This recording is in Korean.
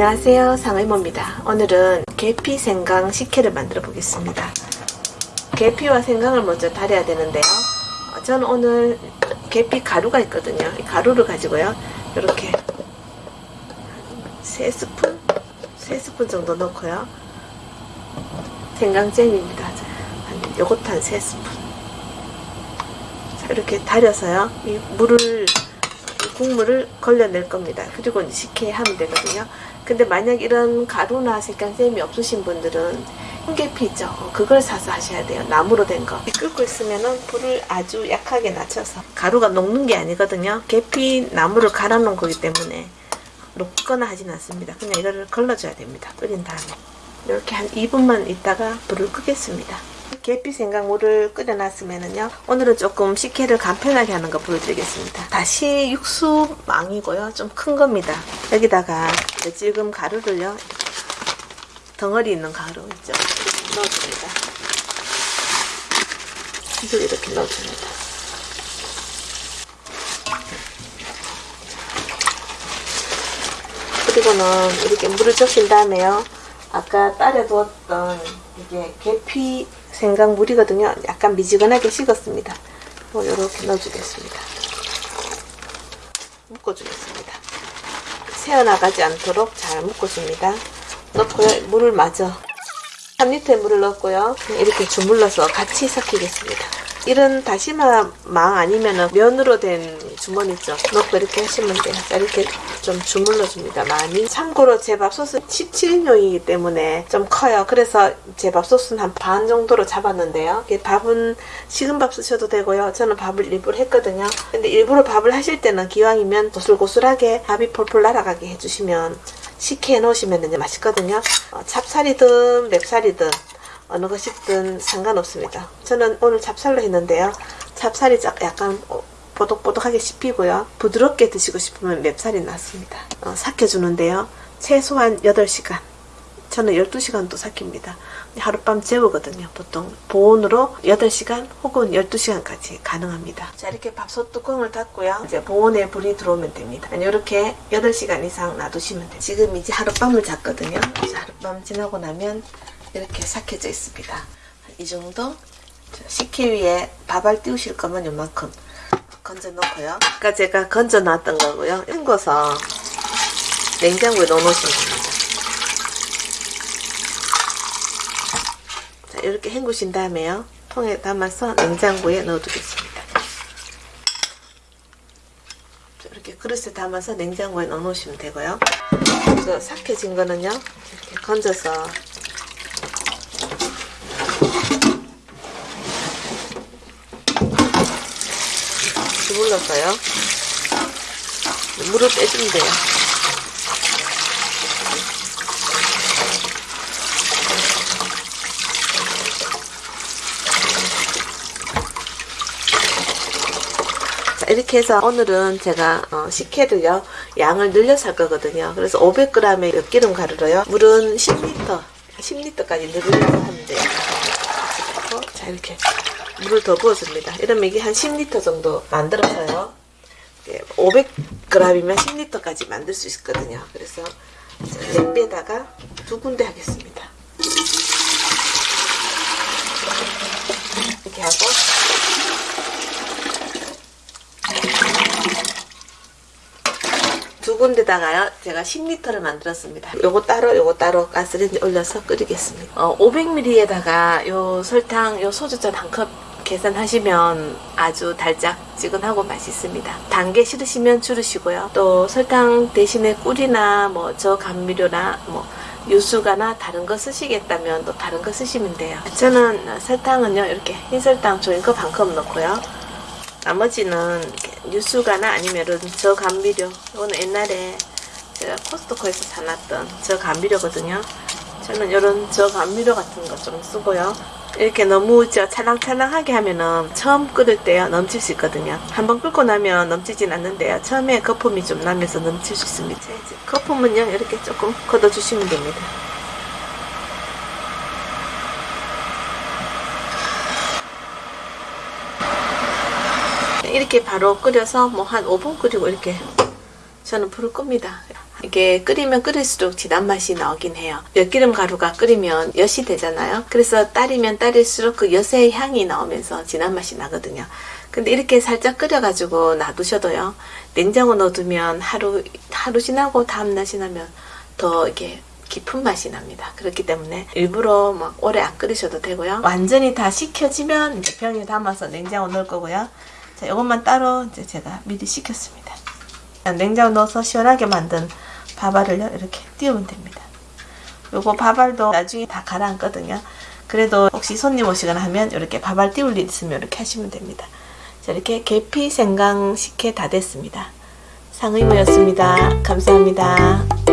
안녕하세요. 상의모입니다. 오늘은 계피 생강 식혜를 만들어 보겠습니다. 계피와 생강을 먼저 달여야 되는데요. 어, 저는 오늘 계피 가루가 있거든요. 이 가루를 가지고요. 이렇게 3스푼? 3스푼 정도 넣고요. 생강잼입니다. 한 요것도 한 3스푼. 자 이렇게 달여서요. 이 물을 국물을 걸려낼 겁니다. 그리고 식혜 하면 되거든요. 근데 만약 이런 가루나 색깔잼이 없으신 분들은 홍계피 있죠? 어, 그걸 사서 하셔야 돼요. 나무로 된 거. 끓고 있으면 은 불을 아주 약하게 낮춰서 가루가 녹는 게 아니거든요. 계피 나무를 갈아 놓은 거기 때문에 녹거나 하진 않습니다. 그냥 이거를 걸러줘야 됩니다. 끓인 다음에 이렇게 한 2분만 있다가 불을 끄겠습니다. 계피 생강물을 끓여놨으면은요 오늘은 조금 식혜를 간편하게 하는 거 보여드리겠습니다. 다시 육수망이고요. 좀 큰 겁니다. 여기다가 지금 가루를요 덩어리 있는 가루 있죠? 넣어줍니다. 이걸 이렇게 넣어줍니다. 그리고는 이렇게 물을 적신 다음에요 아까 따려 두었던 이게 계피 생강물이거든요. 약간 미지근하게 식었습니다. 이렇게 넣어주겠습니다. 묶어주겠습니다. 새어나가지 않도록 잘 묶어줍니다. 넣고요. 물을 마저 3리터의 물을 넣고요. 이렇게 주물러서 같이 삭히겠습니다. 이런 다시마 망 아니면 면으로 된 주머니 있죠. 넣고 이렇게 하시면 돼요. 자, 이렇게 좀 주물러 줍니다. 많이. 참고로 제 밥솥은 17인용이기 때문에 좀 커요. 그래서 제 밥솥은 한 반 정도로 잡았는데요. 밥은 식은 밥 쓰셔도 되고요. 저는 밥을 일부러 했거든요. 근데 일부러 밥을 하실 때는 기왕이면 고슬고슬하게 밥이 폴폴 날아가게 해주시면 식혜해 놓으시면 맛있거든요. 어, 찹쌀이든 맵쌀이든 어느 것이든 상관없습니다. 저는 오늘 찹쌀로 했는데요. 찹쌀이 약간 보독보독하게 씹히고요. 부드럽게 드시고 싶으면 맵쌀이 낫습니다. 어, 삭혀주는데요. 최소한 8시간 저는 12시간도 삭힙니다. 하룻밤 재우거든요. 보통 보온으로 8시간 혹은 12시간까지 가능합니다. 자 이렇게 밥솥 뚜껑을 닫고요. 이제 보온에 불이 들어오면 됩니다. 이렇게 8시간 이상 놔두시면 돼요. 지금 이제 하룻밤을 잤거든요. 하룻밤 지나고 나면 이렇게 삭혀져 있습니다. 이 정도 식혜 위에 밥알 띄우실 거면 요만큼 건져 놓고요. 아까 제가 건져 놨던 거고요. 헹궈서 냉장고에 넣어 놓으시면 됩니다. 자, 이렇게 헹구신 다음에요. 통에 담아서 냉장고에 넣어 두겠습니다. 이렇게 그릇에 담아서 냉장고에 넣어 놓으시면 되고요. 그래서 삭혀진 거는요. 이렇게 건져서 눌러서요. 물을 빼주면 돼요. 자, 이렇게 해서 오늘은 제가 어, 식혜를요 양을 늘려서 할 거거든요 그래서 500g의 엿기름 가루로요 물은 10리터 10리터까지 늘려서 하면 돼요 자 이렇게 물을 더 부어줍니다. 이러면 이게 한 10리터 정도 만들어서요. 500g이면 10리터까지 만들 수 있거든요. 그래서 냄비에다가 두 군데 하겠습니다. 이렇게 하고 두 군데다가요 제가 10리터를 만들었습니다 요거 따로 요거 따로 가스레인지 올려서 끓이겠습니다 어, 500ml에다가 요 설탕 요 소주잔 한컵 계산하시면 아주 달짝지근하고 맛있습니다. 단게 싫으시면 줄이시고요. 또 설탕 대신에 꿀이나 뭐 저 감미료나 뭐 유수가나 다른 거 쓰시겠다면 또 다른 거 쓰시면 돼요. 저는 설탕은요 이렇게 흰설탕 종이컵 한컵 넣고요. 나머지는 유수가나 아니면은 저 감미료 이거는 옛날에 제가 코스트코에서 사놨던 저 감미료거든요. 저는 이런 저 감미료 같은 거 좀 쓰고요. 이렇게 너무 저 찰랑찰랑하게 하면은 처음 끓을 때요 넘칠 수 있거든요. 한번 끓고 나면 넘치진 않는데요. 처음에 거품이 좀 나면서 넘칠 수 있습니다. 거품은요 이렇게 조금 걷어주시면 됩니다. 이렇게 바로 끓여서 뭐 한 5분 끓이고 이렇게 저는 불을 끕니다 이게 끓이면 끓일수록 진한 맛이 나오긴 해요. 엿기름 가루가 끓이면 엿이 되잖아요. 그래서 따리면 따릴수록 그 엿의 향이 나오면서 진한 맛이 나거든요. 근데 이렇게 살짝 끓여가지고 놔두셔도요. 냉장고 넣어두면 하루 하루 지나고 다음날 지나면 더 이게 깊은 맛이 납니다. 그렇기 때문에 일부러 막 오래 안 끓이셔도 되고요. 완전히 다 식혀지면 이제 병에 담아서 냉장고 넣을 거고요. 자, 이것만 따로 이제 제가 미리 식혔습니다. 냉장고 넣어서 시원하게 만든 밥알을요 이렇게 띄우면 됩니다. 요거 밥알도 나중에 다 가라앉거든요. 그래도 혹시 손님 오시거나 하면 이렇게 밥알 띄울 일 있으면 이렇게 하시면 됩니다. 자, 이렇게 계피 생강 식혜 다 됐습니다. 상의모였습니다. 감사합니다.